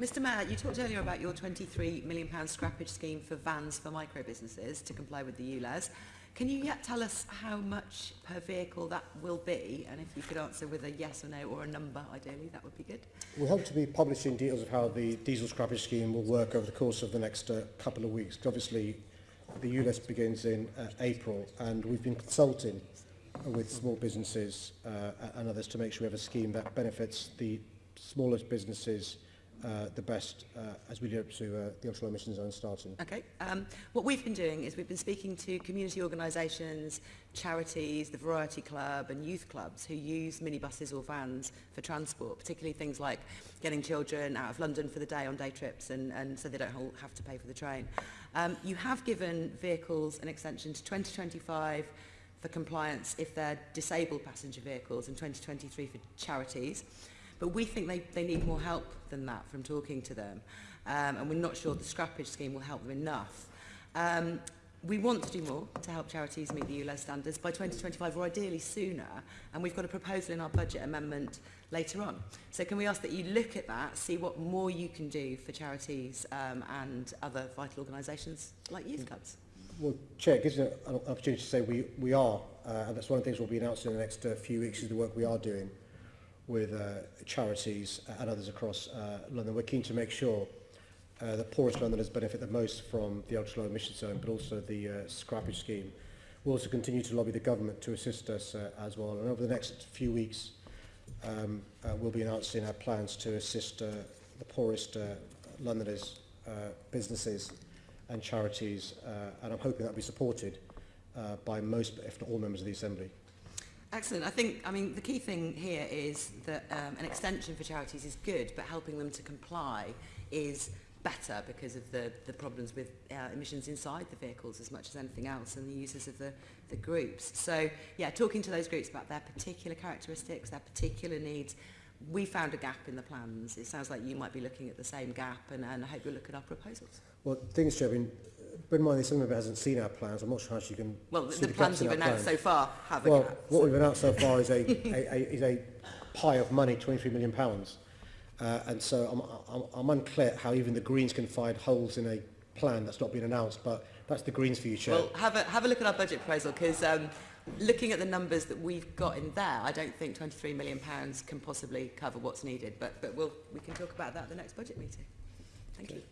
Mr Mayor, you talked earlier about your £23 million scrappage scheme for vans for micro businesses to comply with the ULEZ. Can you yet tell us how much per vehicle that will be? And if you could answer with a yes or no or a number, ideally, that would be good. We hope to be publishing details of how the diesel scrappage scheme will work over the course of the next uh, couple of weeks. Obviously, the ULEZ begins in uh, April, and we've been consulting with small businesses uh, and others to make sure we have a scheme that benefits the smallest businesses uh, the best uh, as we do to uh, the offshore emissions zone starting. Okay. Um, what we've been doing is we've been speaking to community organisations, charities, the Variety Club and youth clubs who use minibuses or vans for transport, particularly things like getting children out of London for the day on day trips and, and so they don't have to pay for the train. Um, you have given vehicles an extension to 2025 for compliance if they're disabled passenger vehicles and 2023 for charities. But we think they, they need more help than that from talking to them. Um, and we're not sure the scrappage scheme will help them enough. Um, we want to do more to help charities meet the ULEZ standards by 2025 or ideally sooner. And we've got a proposal in our budget amendment later on. So can we ask that you look at that, see what more you can do for charities um, and other vital organisations like youth clubs? Well, Chair, it gives an opportunity to say we, we are, uh, and that's one of the things we'll be announcing in the next uh, few weeks is the work we are doing with uh, charities and others across uh, London. We're keen to make sure uh, the poorest Londoners benefit the most from the ultra low emission zone, but also the uh, scrappage scheme. We'll also continue to lobby the government to assist us uh, as well. And over the next few weeks, um, uh, we'll be announcing our plans to assist uh, the poorest uh, Londoners, uh, businesses and charities. Uh, and I'm hoping that will be supported uh, by most, if not all members of the Assembly. Excellent. I think, I mean, the key thing here is that um, an extension for charities is good, but helping them to comply is better because of the, the problems with uh, emissions inside the vehicles as much as anything else and the uses of the, the groups. So, yeah, talking to those groups about their particular characteristics, their particular needs, we found a gap in the plans. It sounds like you might be looking at the same gap and, and I hope you'll look at our proposals. Well, things, Chair, I mean, bear in mind that some of it hasn't seen our plans. I'm not sure how she can Well, the, the plans you've announced plans. so far have a gap. Well, what we've announced so far is a, a, a, is a pie of money, 23 million pounds. Uh, and so I'm, I'm, I'm unclear how even the Greens can find holes in a plan that's not been announced, but that's the Greens for you, Chair. Well, have a, have a look at our budget proposal because um, looking at the numbers that we've got in there, I don't think 23 million pounds can possibly cover what's needed, but, but we'll, we can talk about that at the next budget meeting. Thank okay. you.